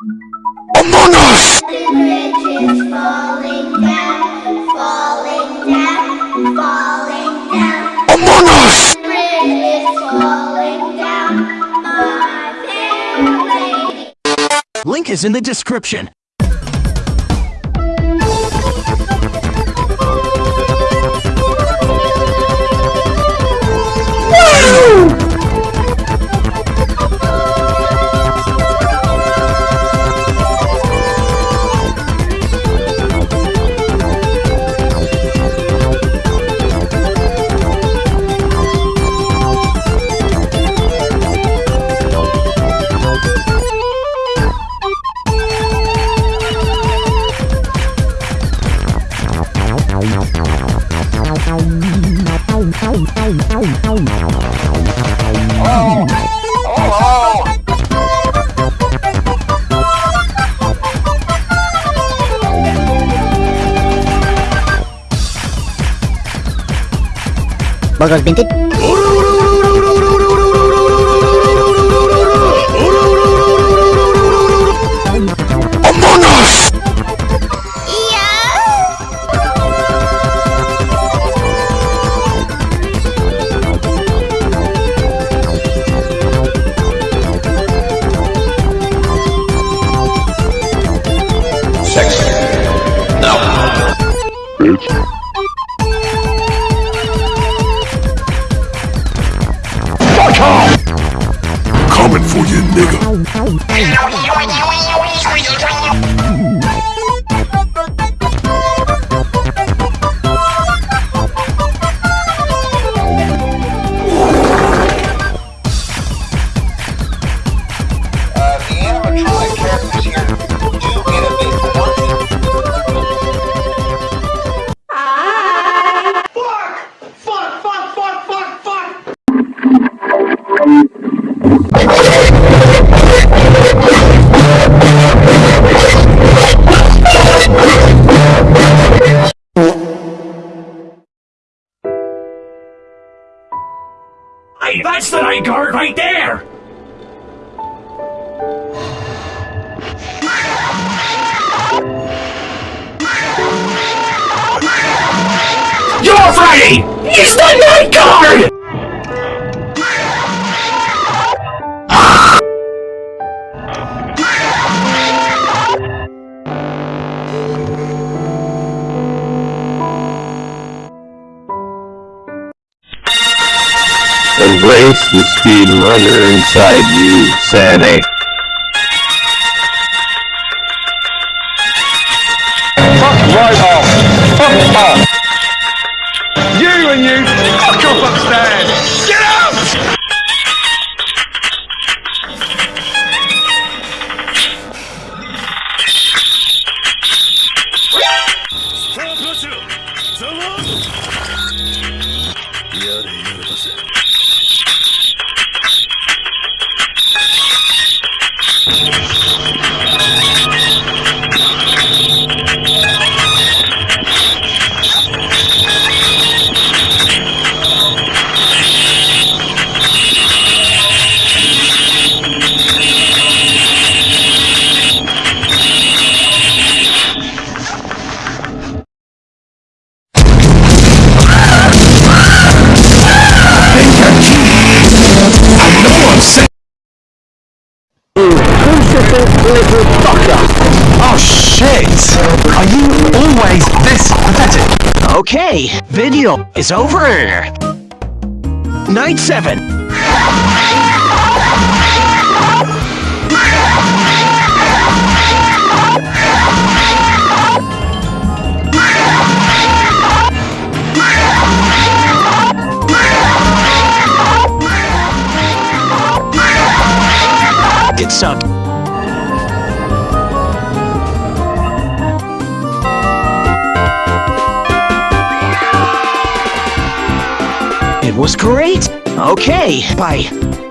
Among Us! The bridge is falling down, falling down, falling down. Among Us! The bridge is falling down, my fair lady. Link is in the description. Boros bintik. Sex. No. Bitch. Ow, ow, ow. That's the night guard right there! You're Freddy! He's the night guard! Embrace the speed runner inside you, Sandy. Fuck right off! Fuck off! You and you, fuck off upstairs! Get out! Oh shit! Are you always this pathetic? Okay, video is over! Night 7. It sucked. It was great! Okay, bye.